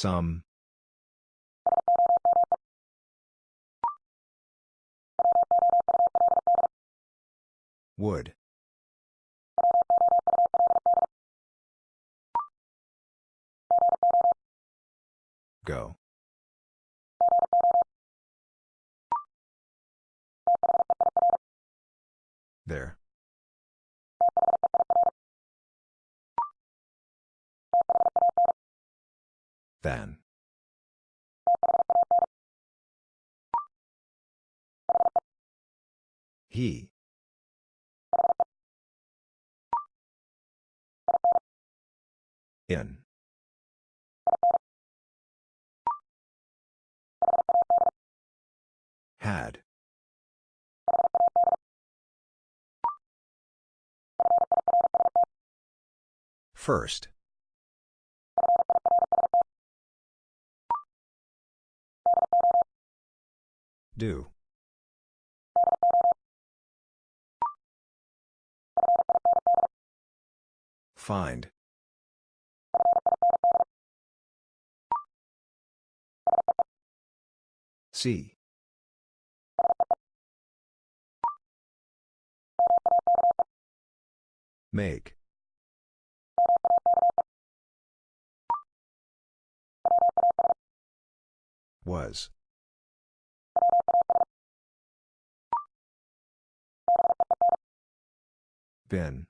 Some. Would. Go. There. Than. He. In. Had. First. Do. Find. See. Make. Was. Been.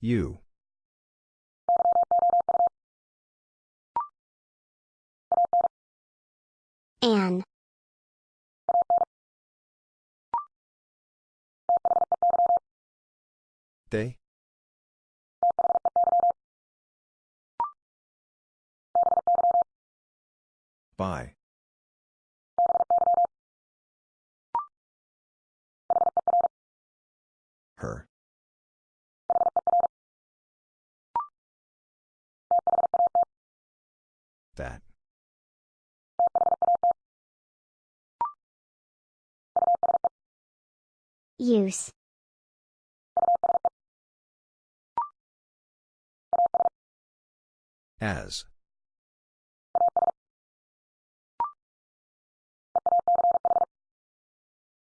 You. Anne. They? By. Her. That. Use. As.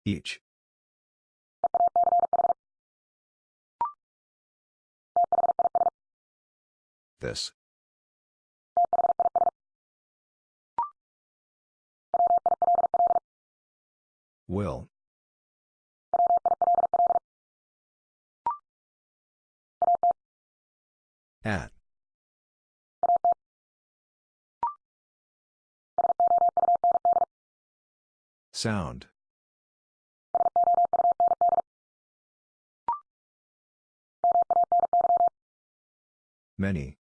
Each. This. Will. At. Sound. Many.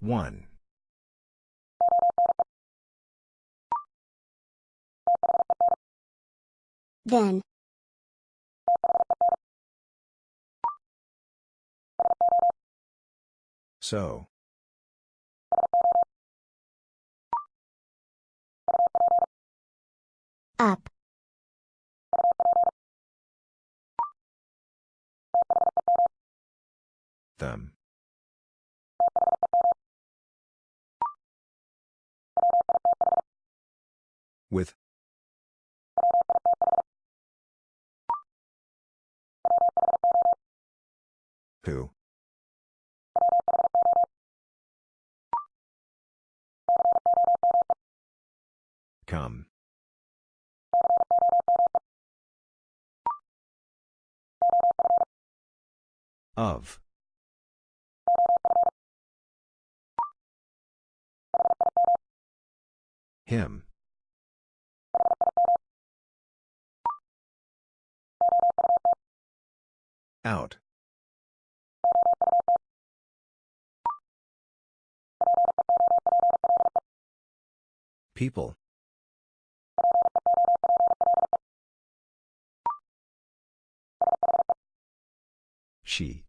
One. Then. So. Up. Them. With. Who? Come. Of. Him. Out. People. She.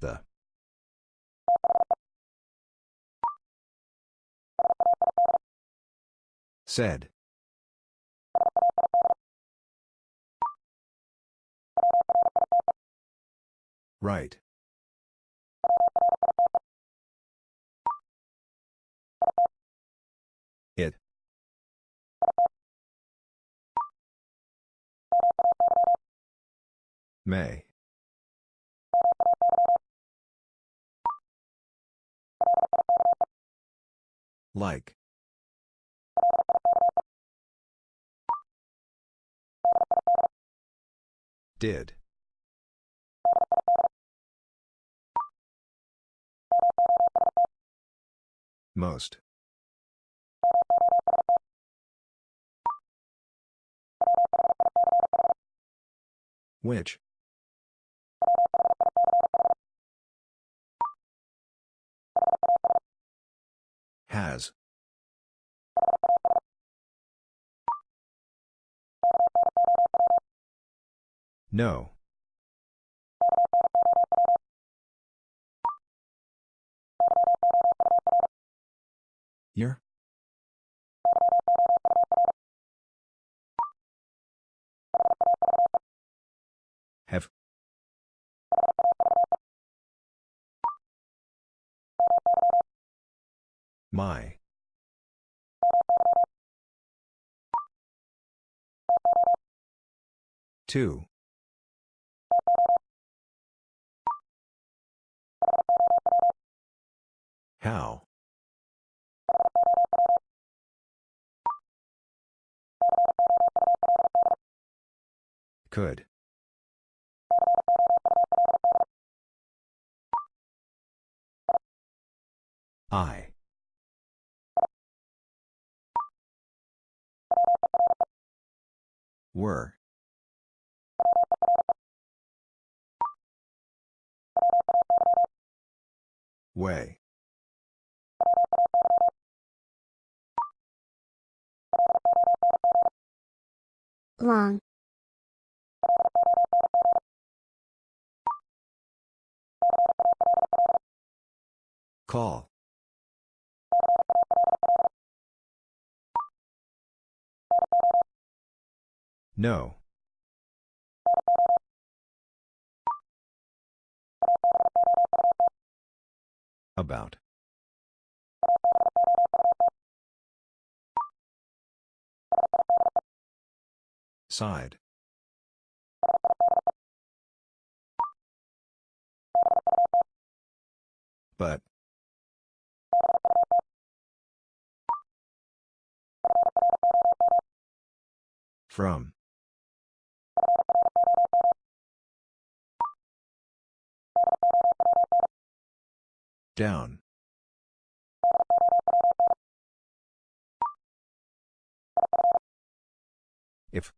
The. Said. Right. May. Like. Did. Most. Which? Has. No. Year? Have. My. Two. How? Could. I. Were. Way. Long. Call. No. About. Side. But. From. Down. If.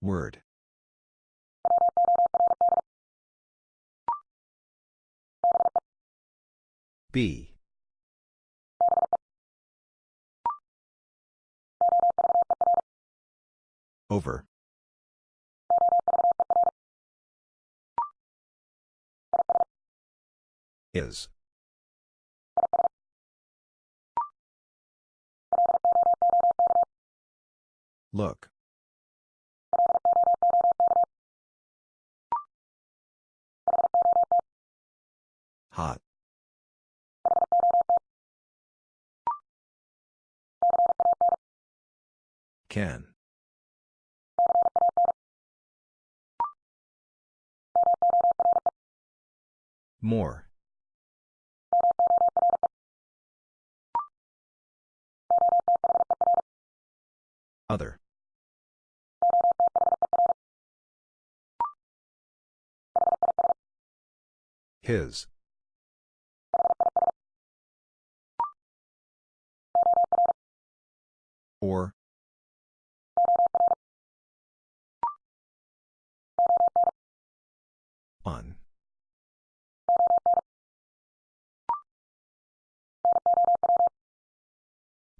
Word. B. Over. Is. Look. Hot. Can. More. Other. His. Or.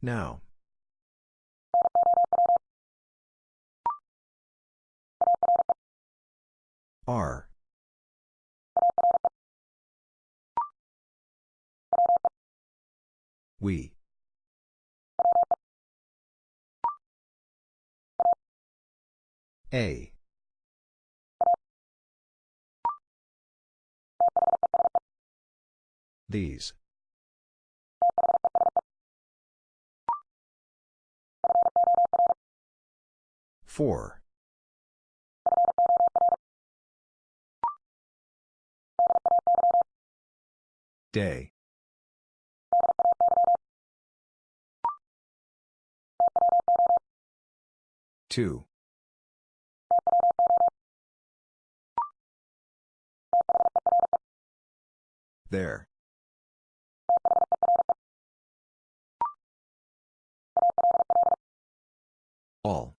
Now. R. We. A. These. Four. Day. Two. There. All.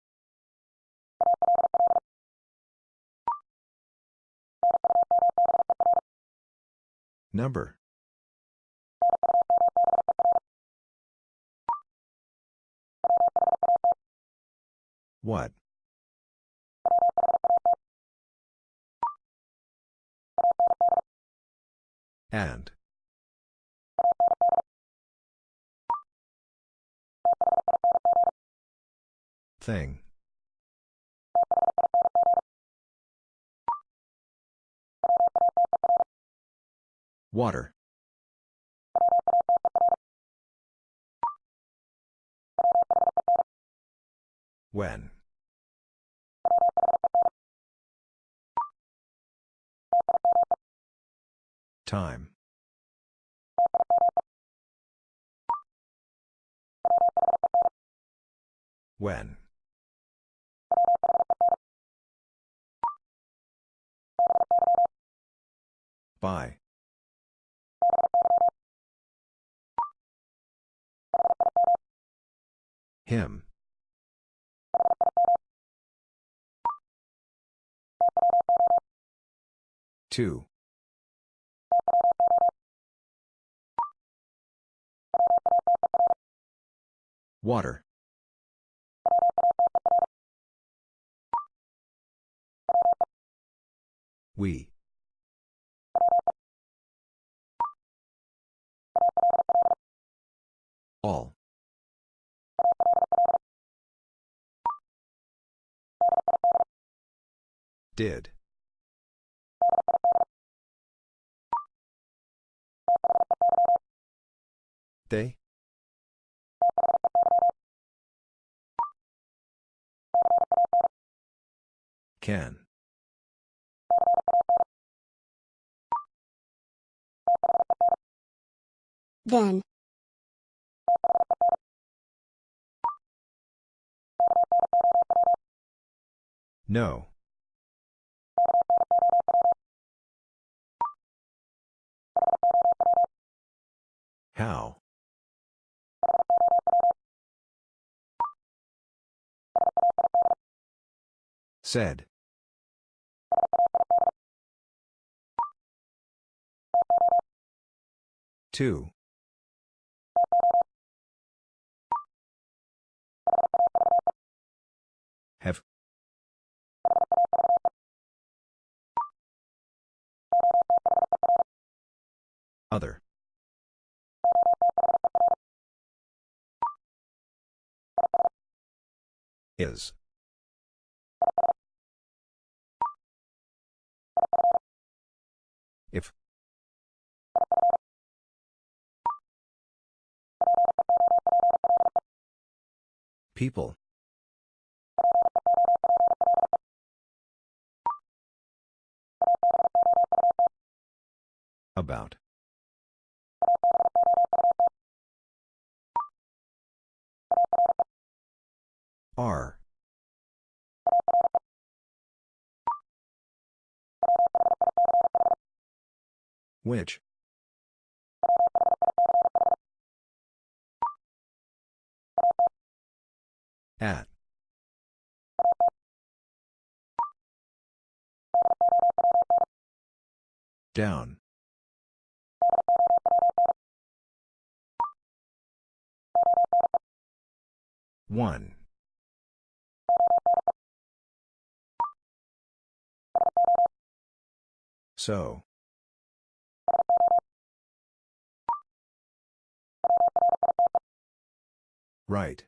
Number. What? And. Thing. Water. When. Time. When. By. Him. Two. Water. We. All. Did. They? Can. Then. No. How? Said. Two. Other. Is. If. People. About. R. Which? At. Down. One. So. Right.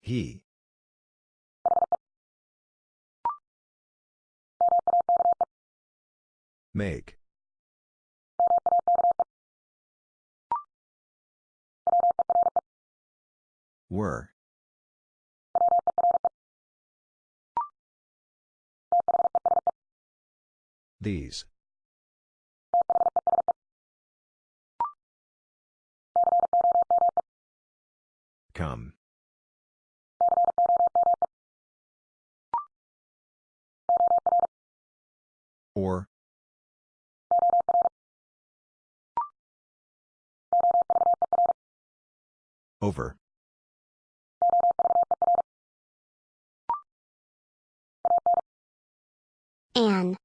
He. Make. Were. These. Come. Or. Over. An.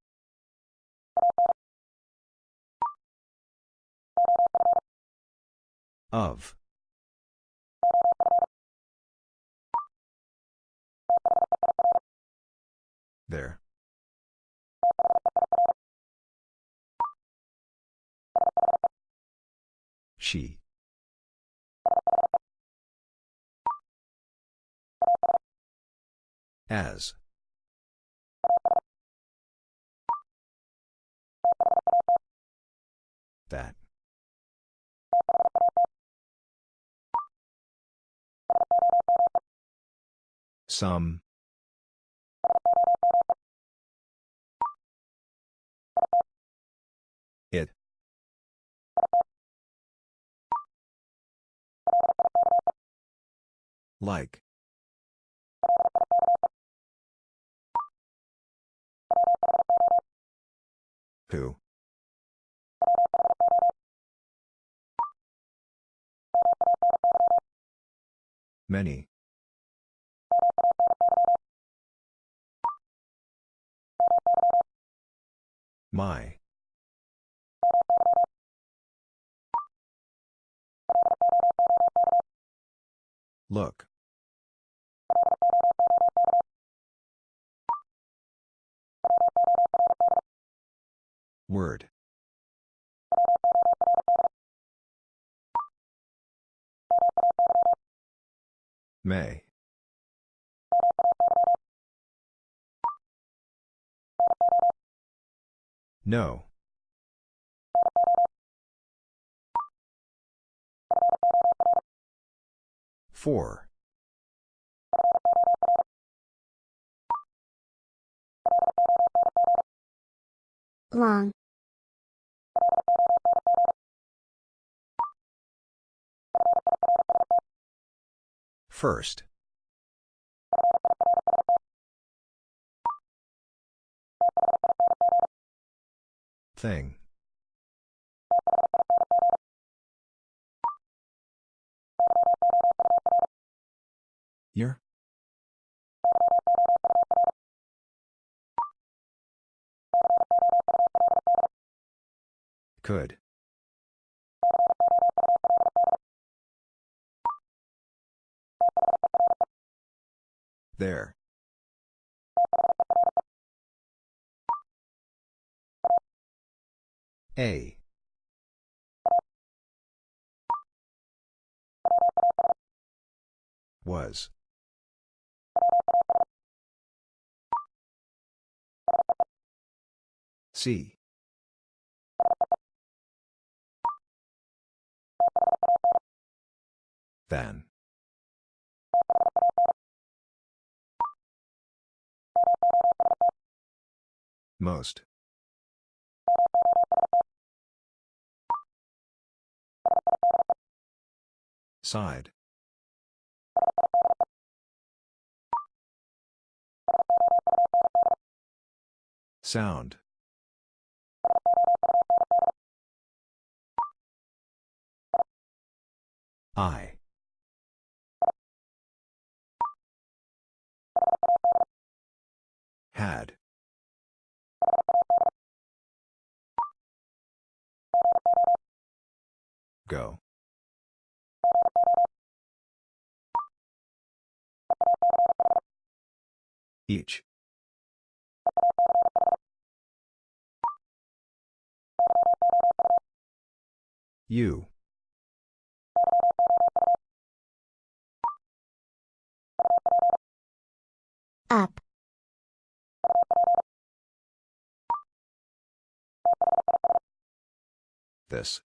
Of. There. She. As. That. Some. It. Like. Who? Many. My. Look. Word. May. No. Four. Long. First. Thing. Year? Could. There. A. Was. See. Than. Most. Side. Sound. I. Had. Go. Each. You. Up. This.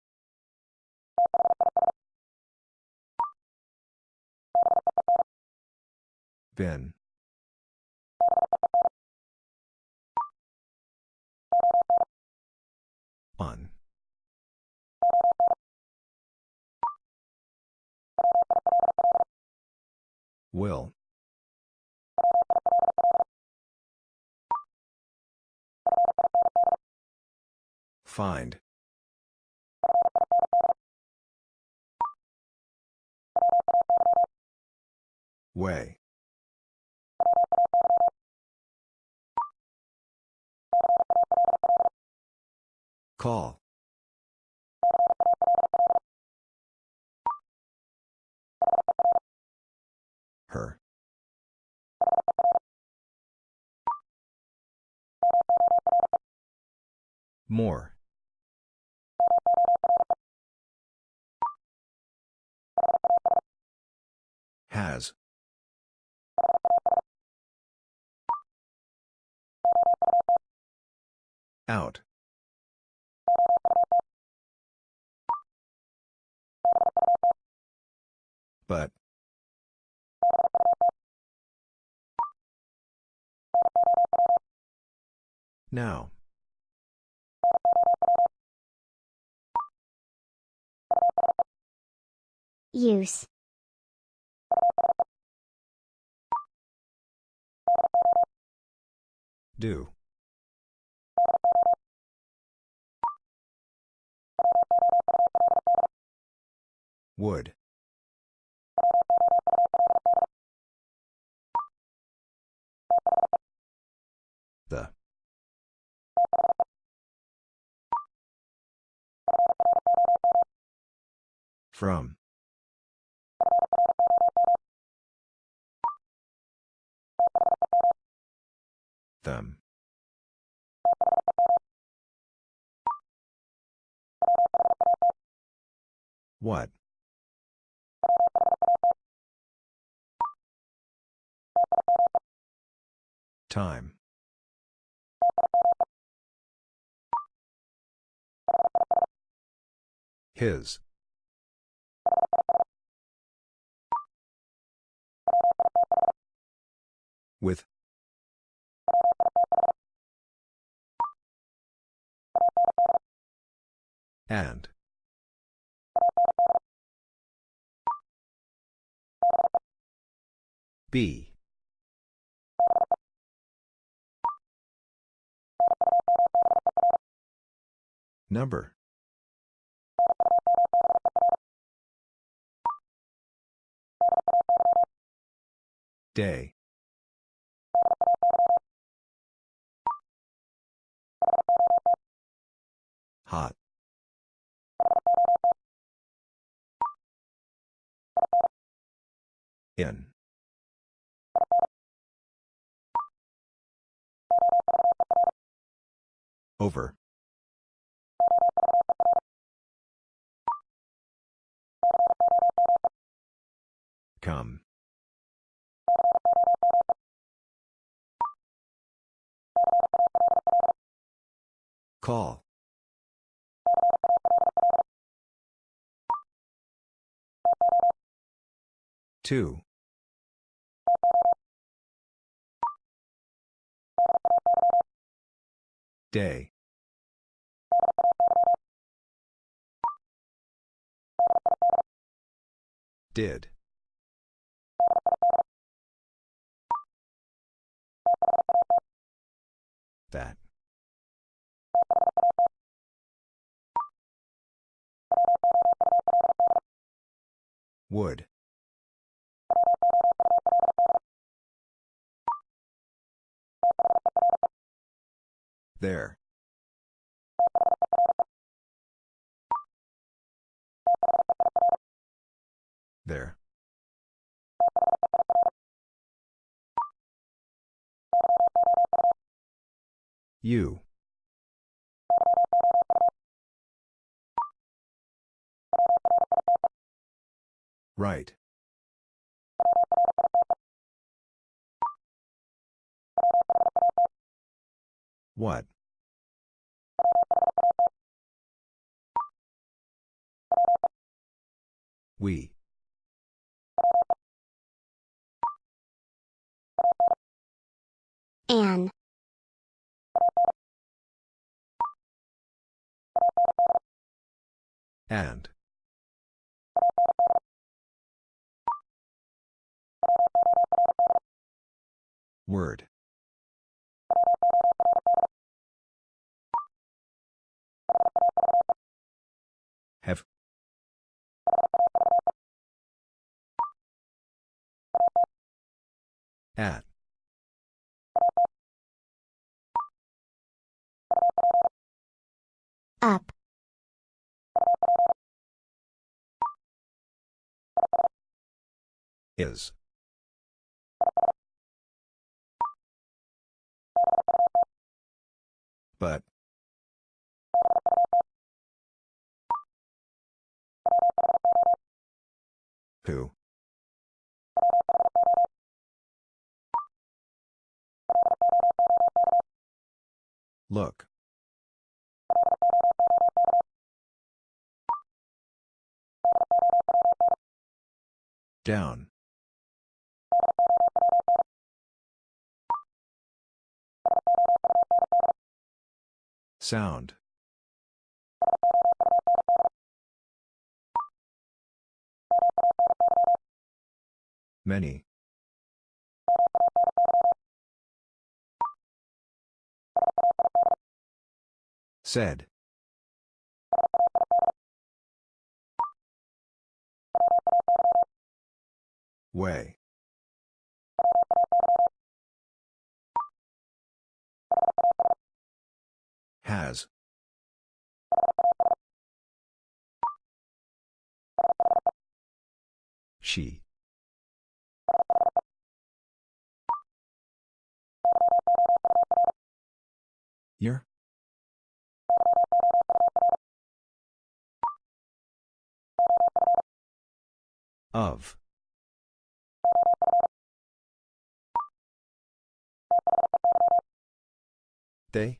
Been. On. Will. Find. Way. Call. Her. More. Has. Out. But. Now. Use. Do. Would. The. From. Them. What? Time. His. With. And. B. Number. Day. Hot. In. Over. Come. Call. Two. Day. Did. That. Would. There. There. You. Right. What? We. An. And. Word. Have. At. Up. Is. But. Who? Look. Down. Sound. Many. Said. Way. Has. She. Year? Of. They?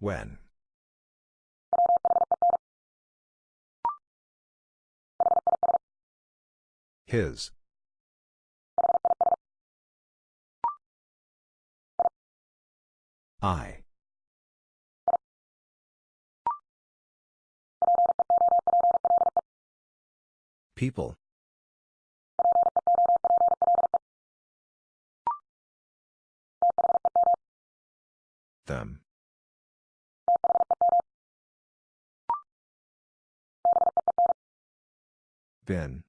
When? His. I. People. Them. Been.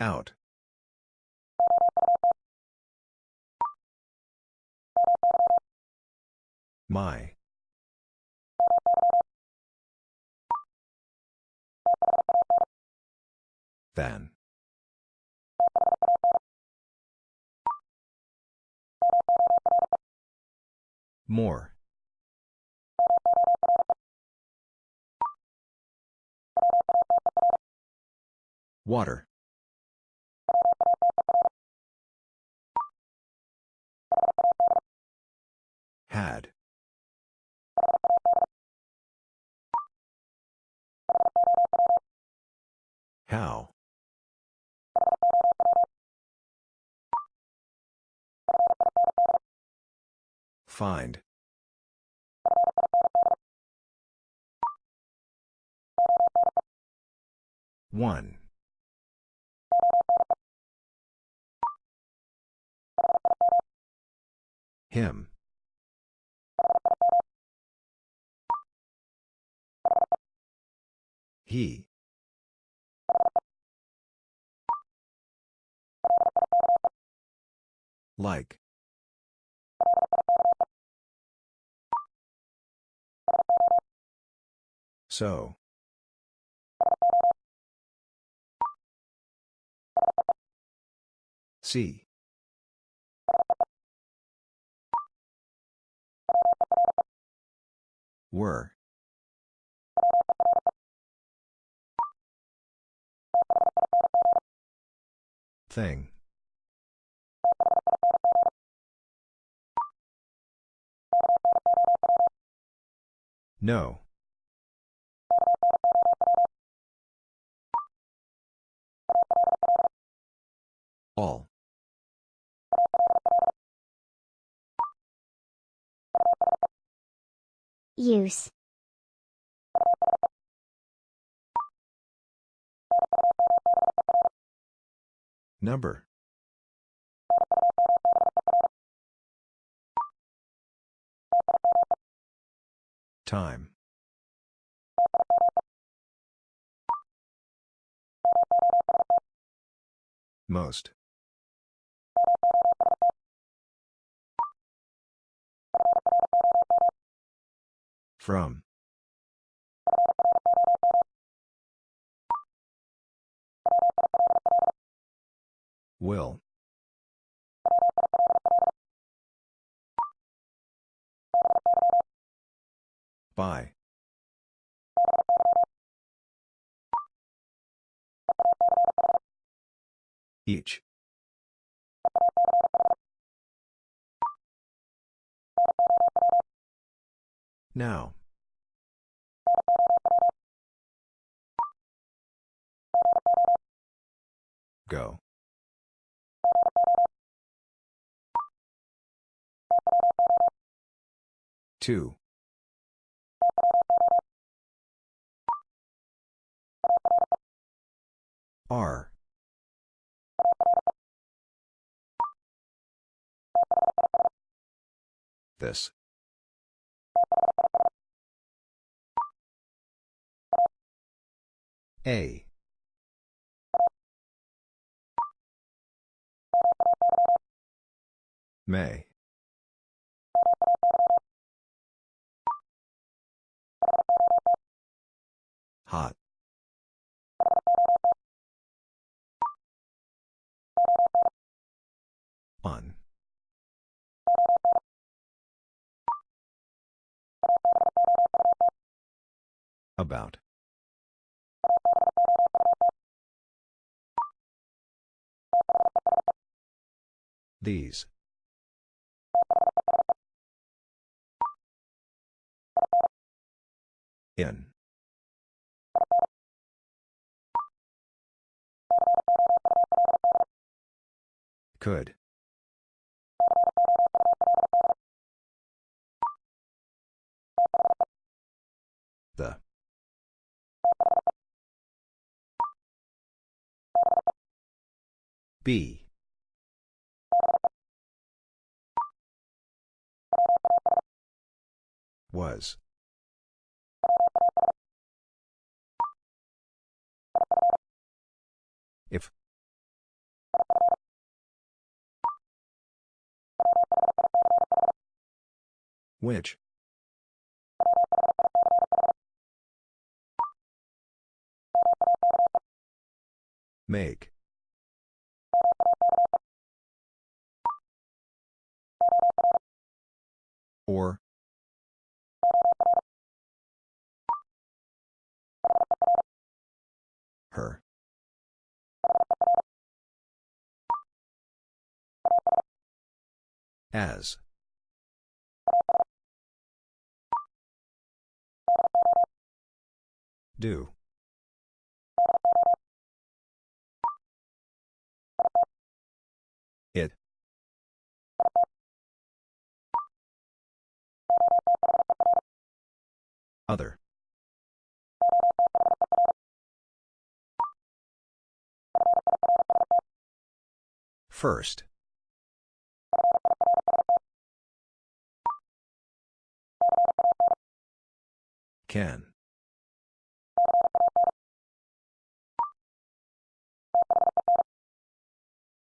Out. My. Then. More. Water. Had. How? Find. One. Him. He. Like. So. C. Were. Thing. No. All. Use. Number. Time. Most. From. Will. By. Each. Now. Go. Two. R. This. A. May. Hot. On. About. These. In. Could. The. B. Was. If. Which? Make. Or. Her. As. Do. It. Other. First. Can.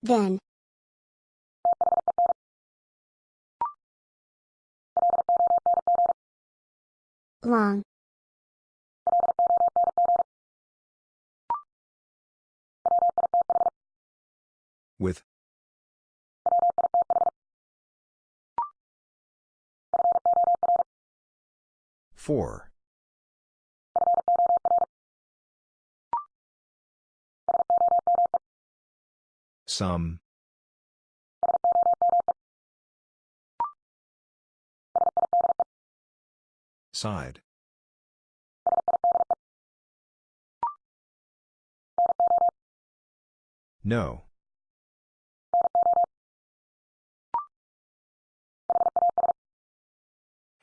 Then. Long. With. Four. Some. Side. No.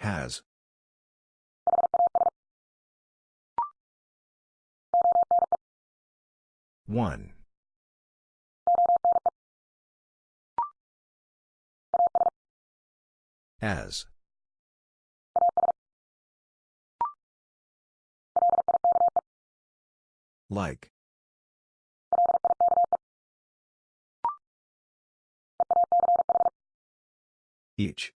Has. One. As. Like. Each.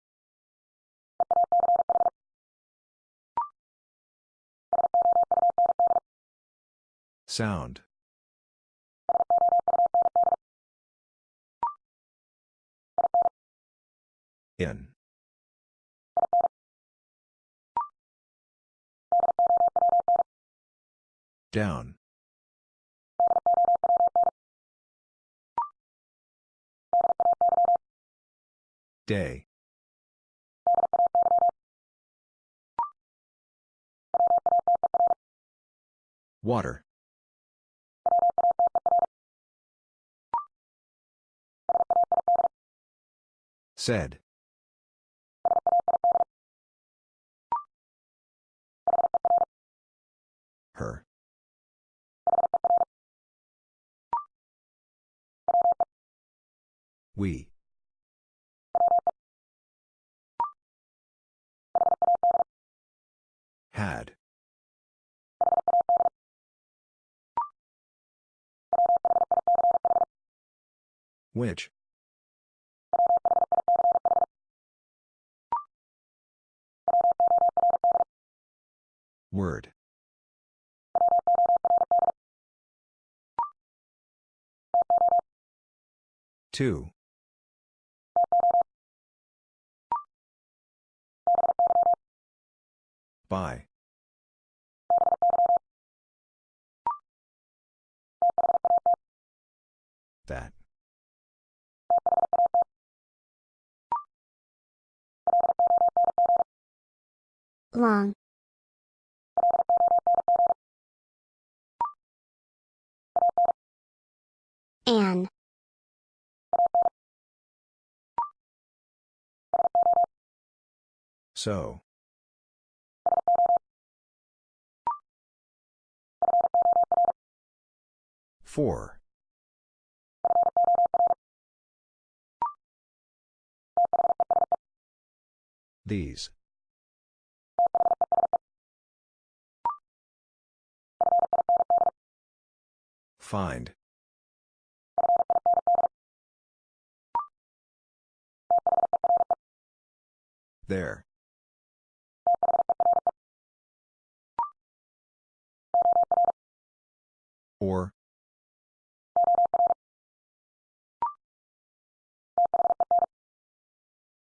Sound. In. Down. Day. Water. Said. Her. We. Had. Which? Word. Two. By. That. Long. An. So. Four. These. Find. There. Or.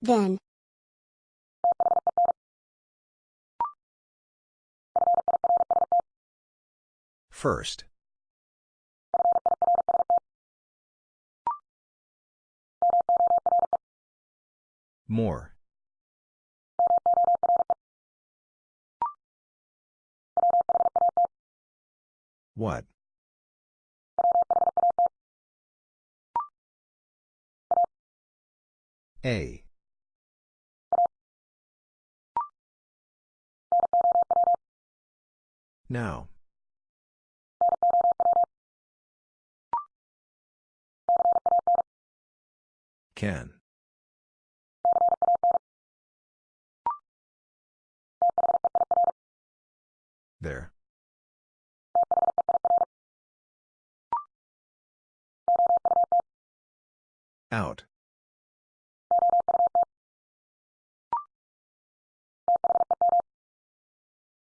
Then. First. More. What? A. Now. Can. There. Out.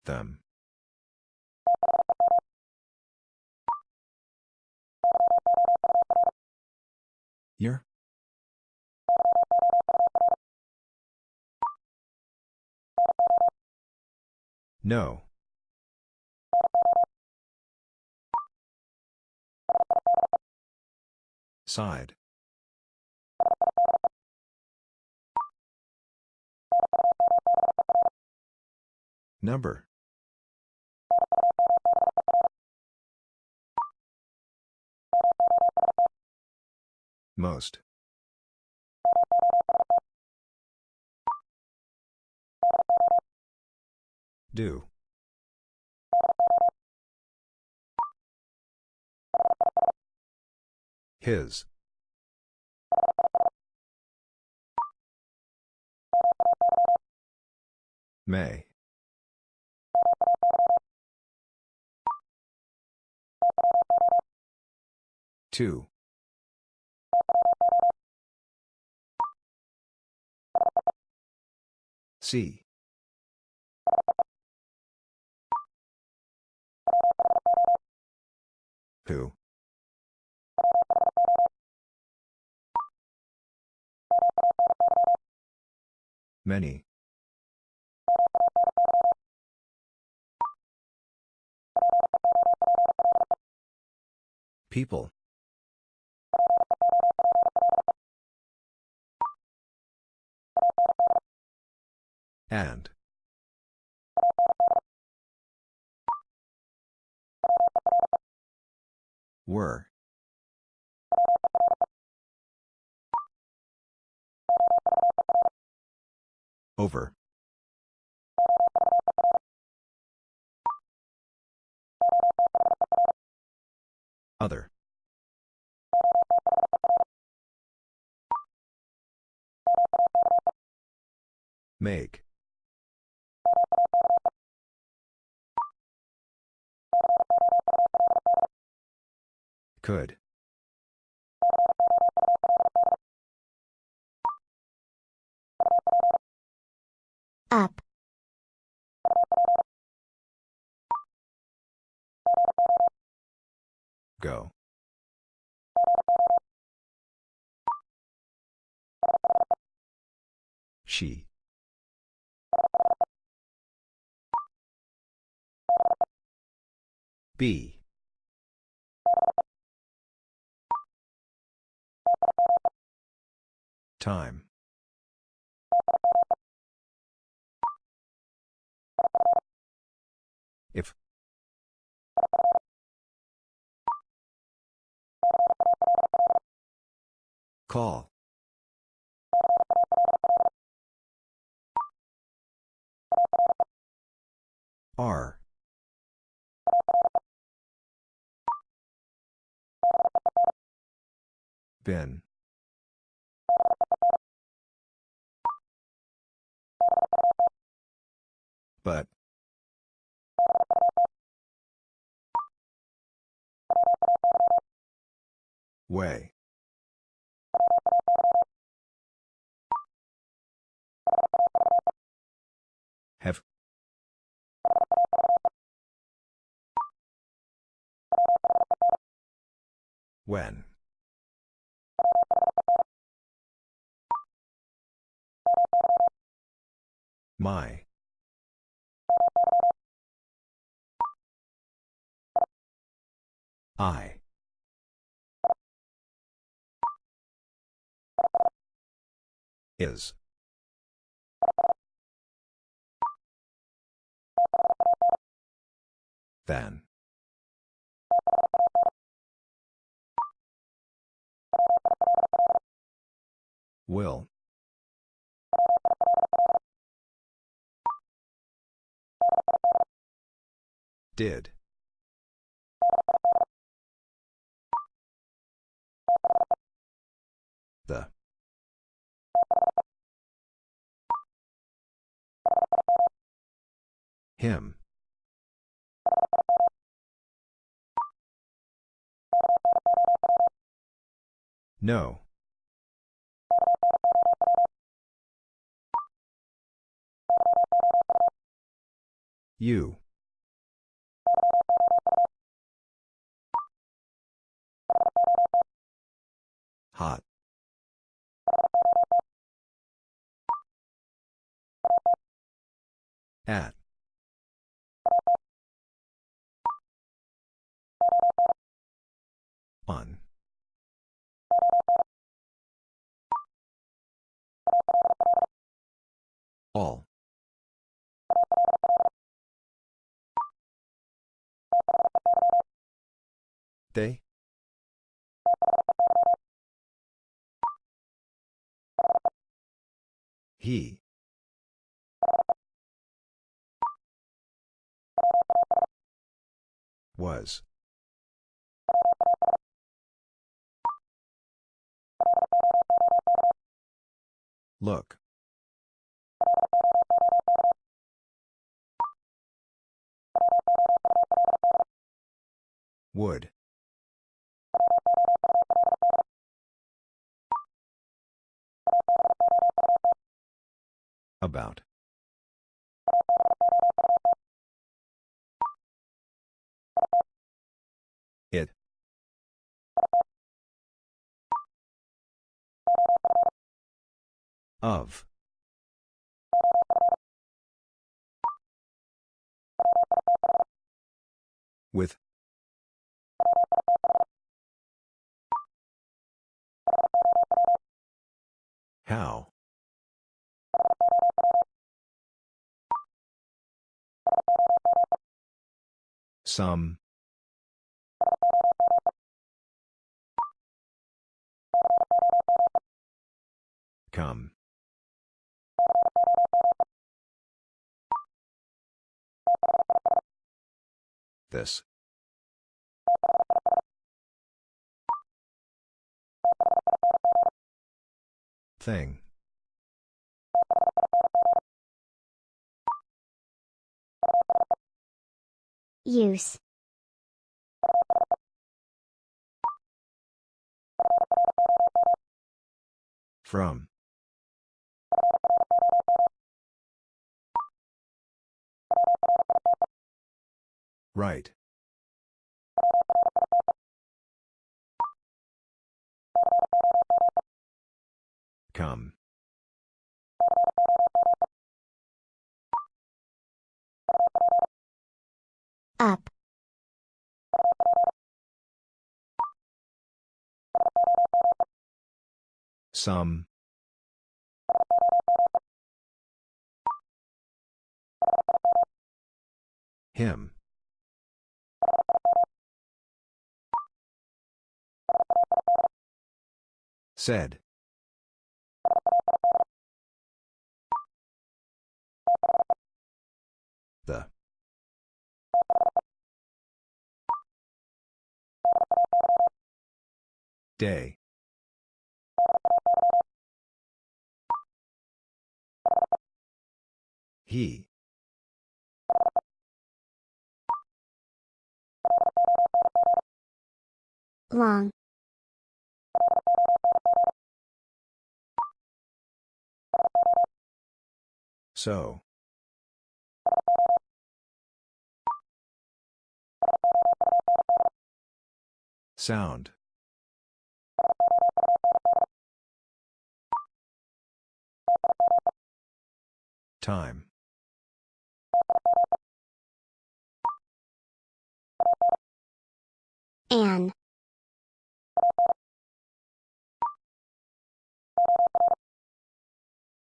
Them. Your? No. Side. Number. Most. Do. His. May. Two. C. Who? Many. People. And. Were. Over. Other. Make. Could. Up. Go. She. B. Time. Call. R. Ben. But. Way. When. My. I. Is. Then. Will. Did. The. Him. No. U Hot. At. On. All. They? He. Was. Look. Would. About. It. Of. With. How? Some. Come. This. Thing. Use. From. Right. Come. Up. Some. Him. Said. The. Day. He. Long. So. Sound. Time. An.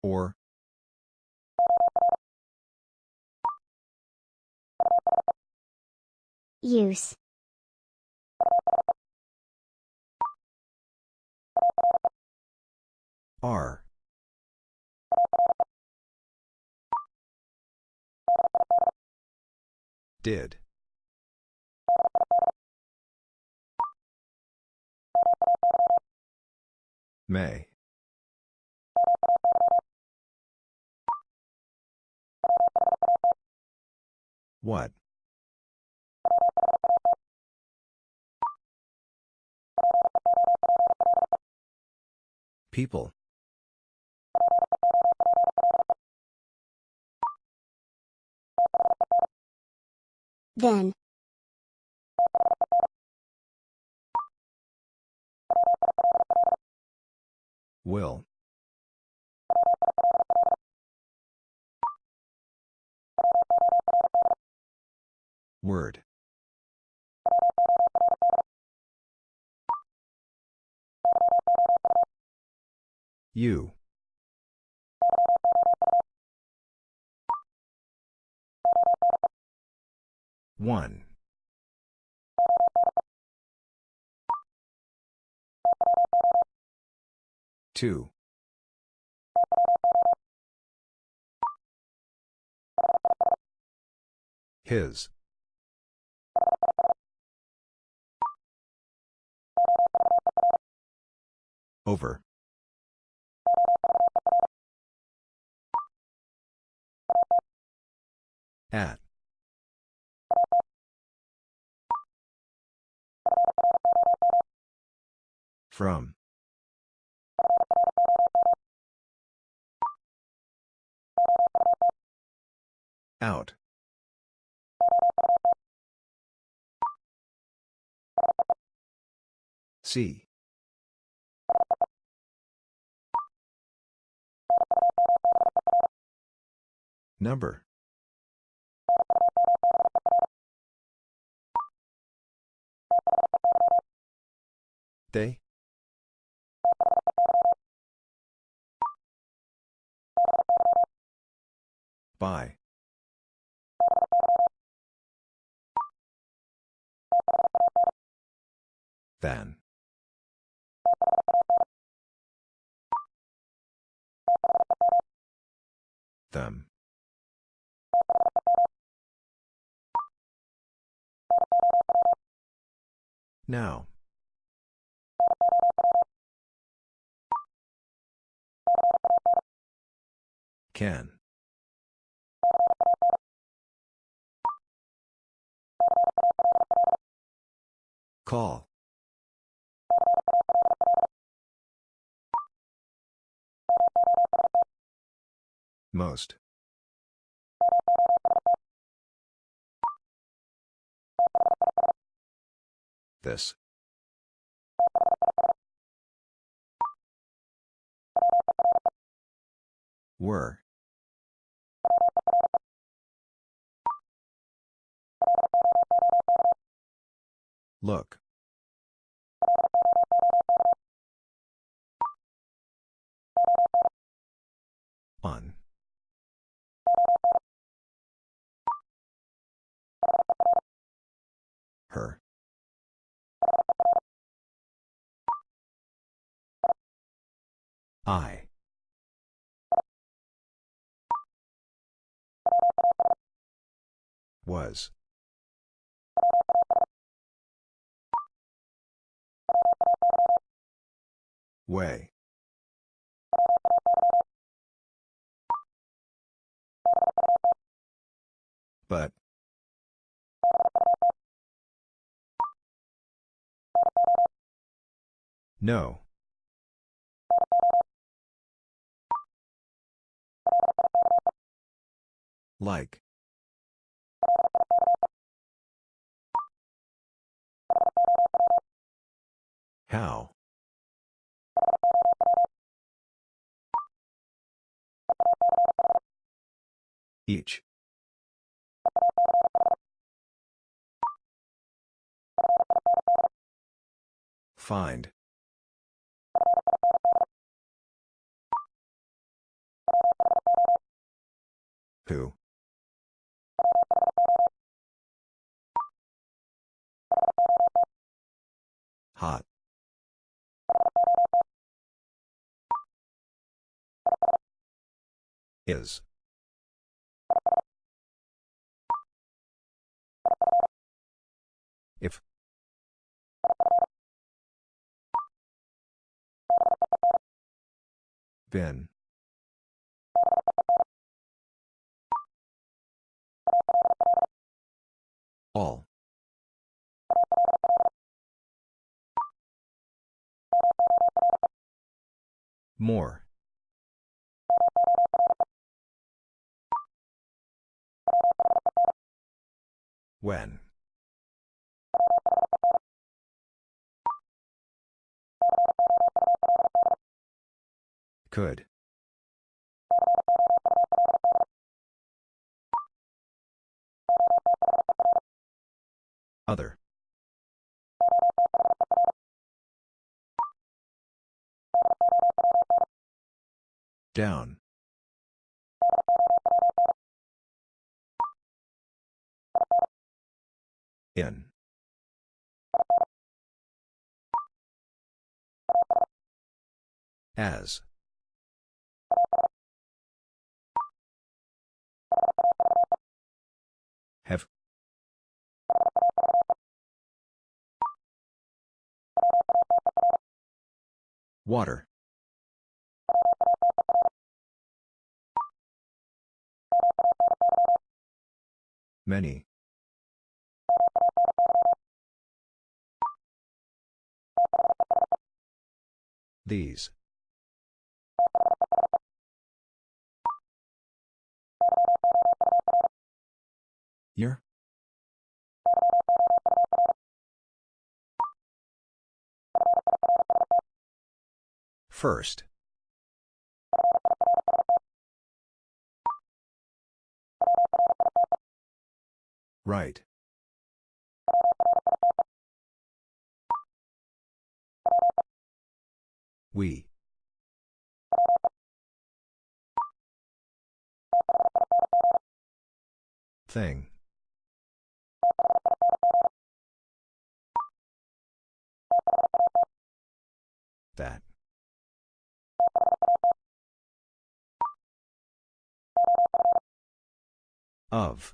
Or. Use. R. Did. May. What? People. Then. Will. Word. U one. Two. His. Over. At. From. Out. See. Number. They? By. Than. Them. Now. Can. Call. Most. This. Were. Look. On. Her. I. Was. Way. But. No. Like. How? Each. Find. Who? Hot. Is. If. Then. All. More. When. Could. Other. Down. In. As. Have. Water. Many. These. Year? First. Right. We. Thing. That. Of.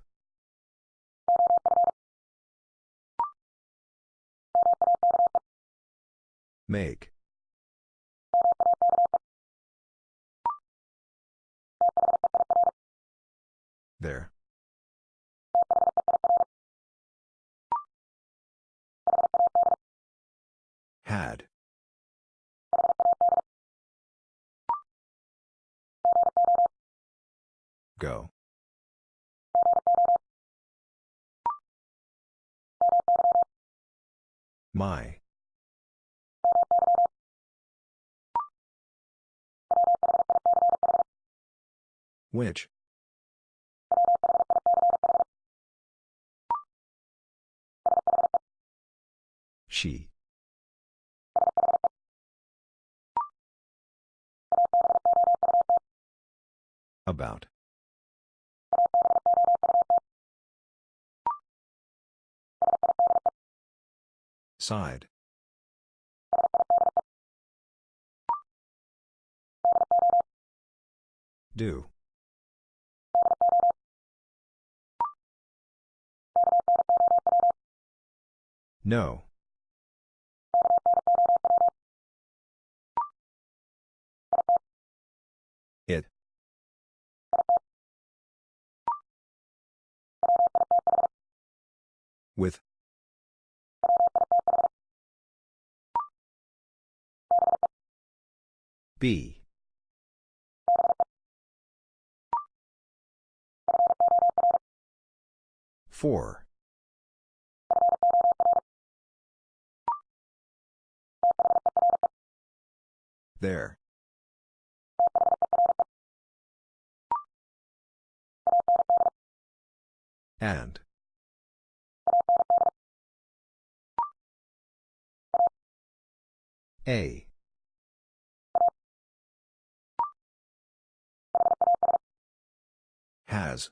Make. There. Had. Go. My. Which? She. About. Side. Do. No. It. With. B. Four. There. And. A. Has.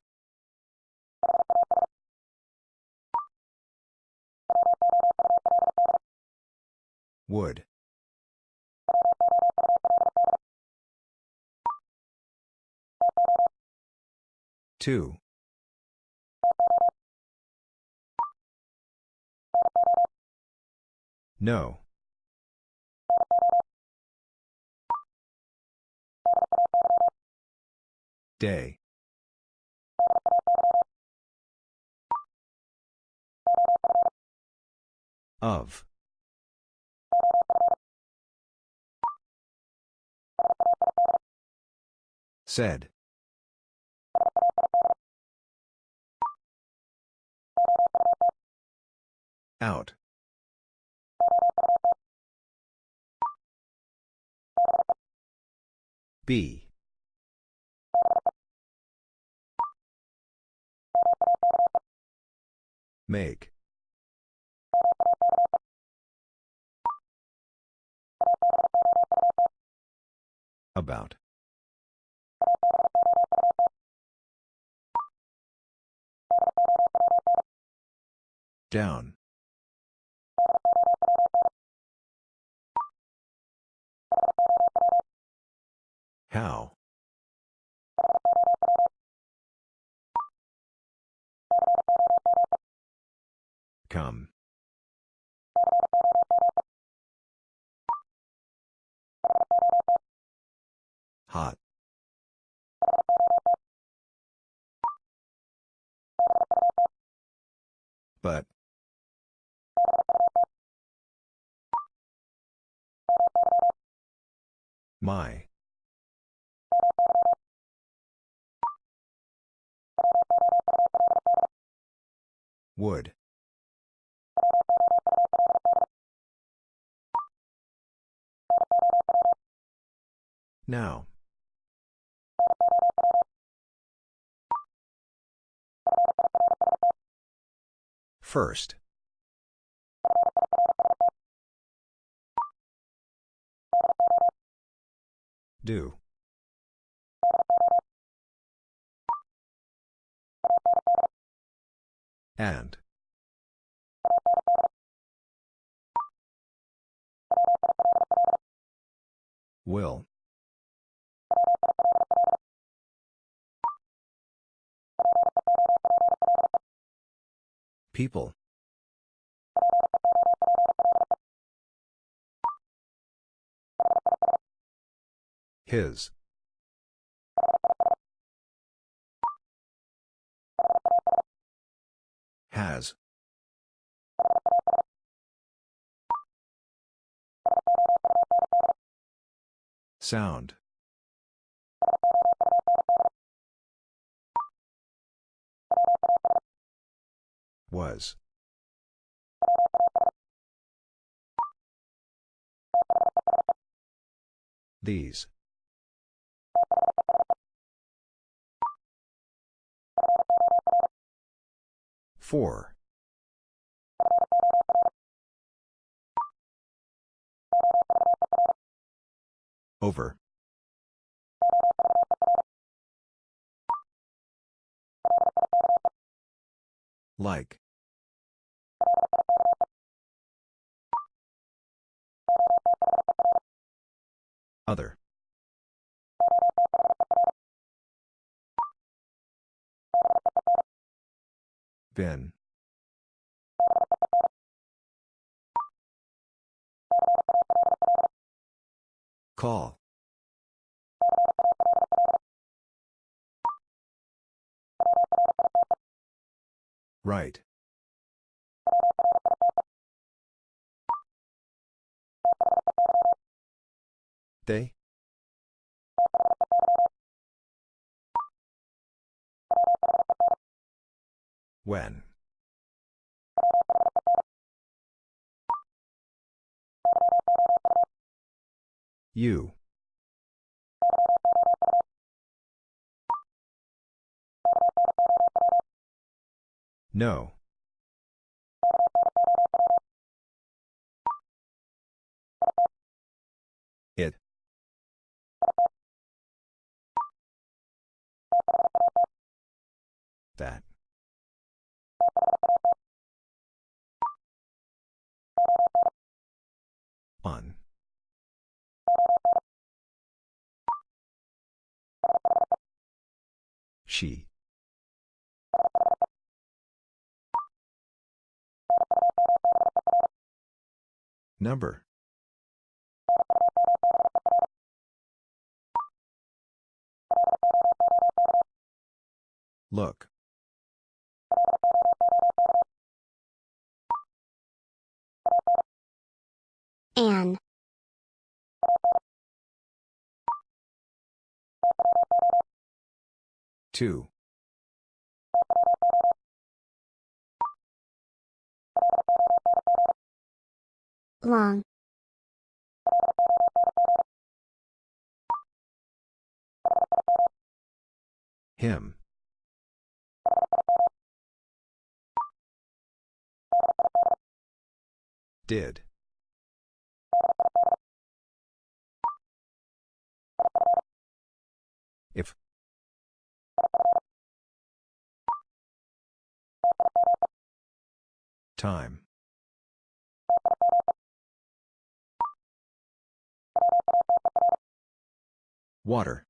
Would. Two. No. Day. Of. Said. Out. B. Make. About. Down. How? Come. Hot. But. My. Would. Now. First. Do. And. Will. People. His. Has. Sound. Was. These. Four. Over. Like. Other. Been. Call. Right. They? When? You. No. That. On. She. Number. Look. An. Two. Long. Him. Did. Time. Water.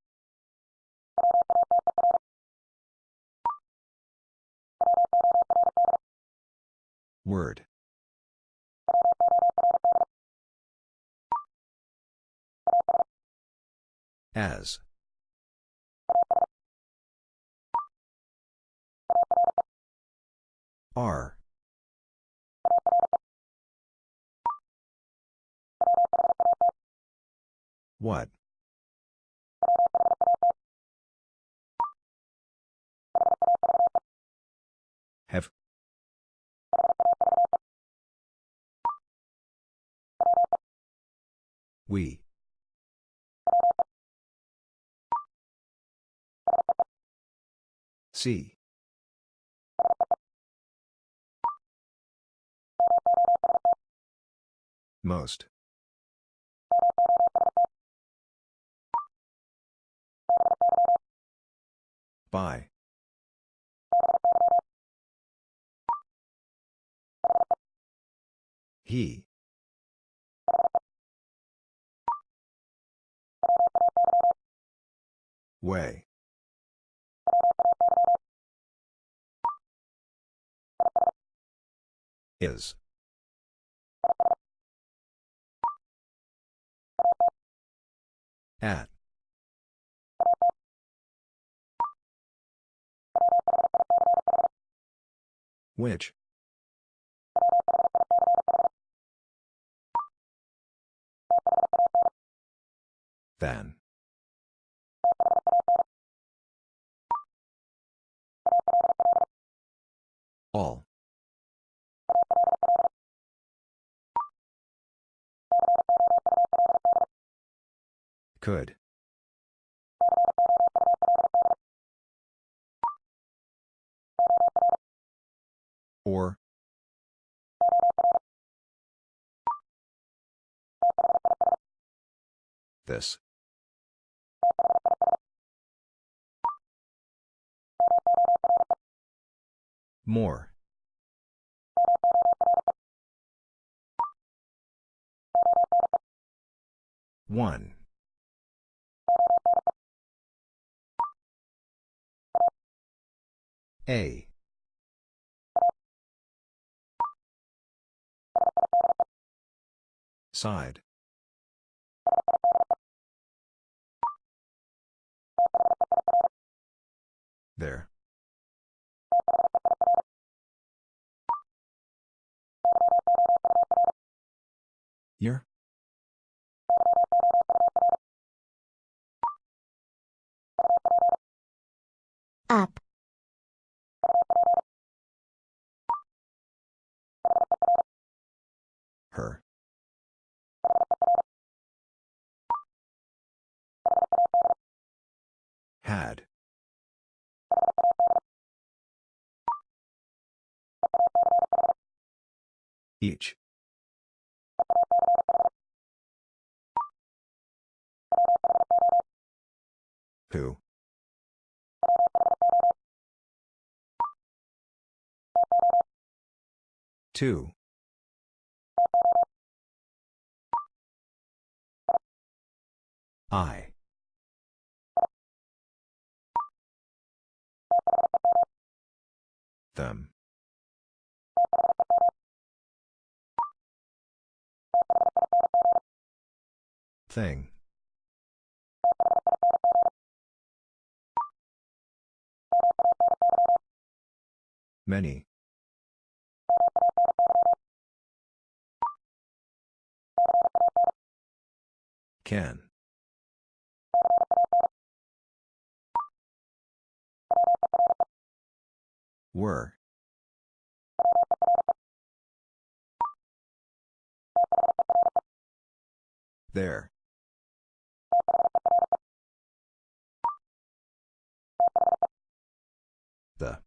Word. As. Are. What? Have. We. See. Most. By. He. Way. Is. At. Which? Then. All. Could. Or. This. More. One. A. Side. There. Year? Up. Her. Had. Each. Who? Two. I. Them. Thing. Many. Can. Were. There. The.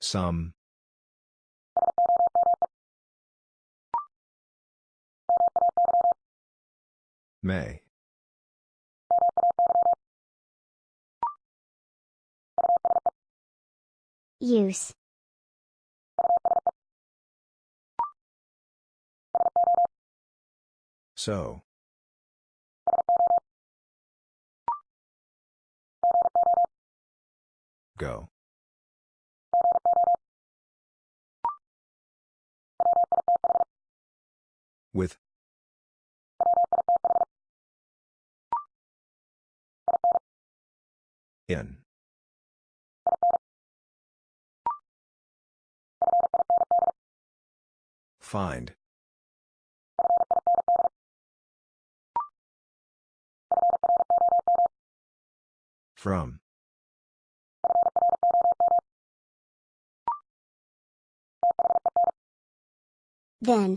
Some. May. Use. So. Go. With. In. Find. From. Then.